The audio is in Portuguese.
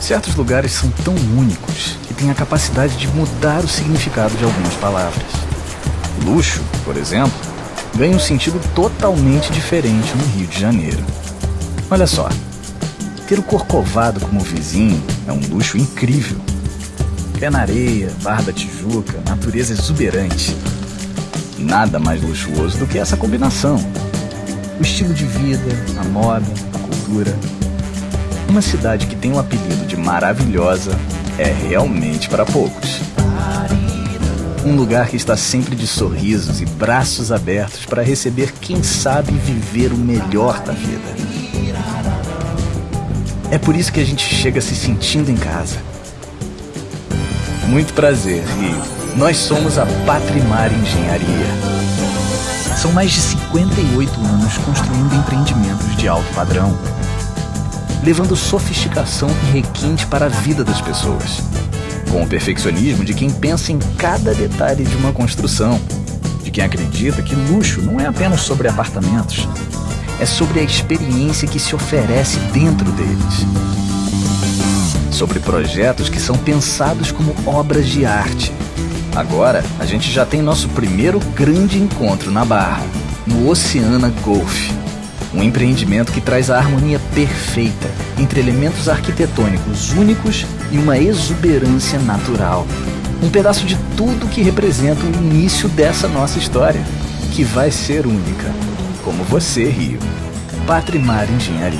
Certos lugares são tão únicos que têm a capacidade de mudar o significado de algumas palavras. Luxo, por exemplo, ganha um sentido totalmente diferente no Rio de Janeiro. Olha só, ter o Corcovado como vizinho é um luxo incrível. Pé na areia, Barra da Tijuca, natureza exuberante. Nada mais luxuoso do que essa combinação. O estilo de vida, a moda, a cultura. Uma cidade que tem o apelido de maravilhosa é realmente para poucos. Um lugar que está sempre de sorrisos e braços abertos para receber quem sabe viver o melhor da vida. É por isso que a gente chega se sentindo em casa. Muito prazer, Rio. Nós somos a Patrimar Engenharia. São mais de 58 anos construindo empreendimentos de alto padrão, levando sofisticação e requinte para a vida das pessoas com o perfeccionismo de quem pensa em cada detalhe de uma construção, de quem acredita que luxo não é apenas sobre apartamentos, é sobre a experiência que se oferece dentro deles. Sobre projetos que são pensados como obras de arte. Agora, a gente já tem nosso primeiro grande encontro na Barra, no Oceana Golf um empreendimento que traz a harmonia perfeita entre elementos arquitetônicos únicos e uma exuberância natural. Um pedaço de tudo que representa o início dessa nossa história, que vai ser única, como você, Rio. Patrimar Engenharia.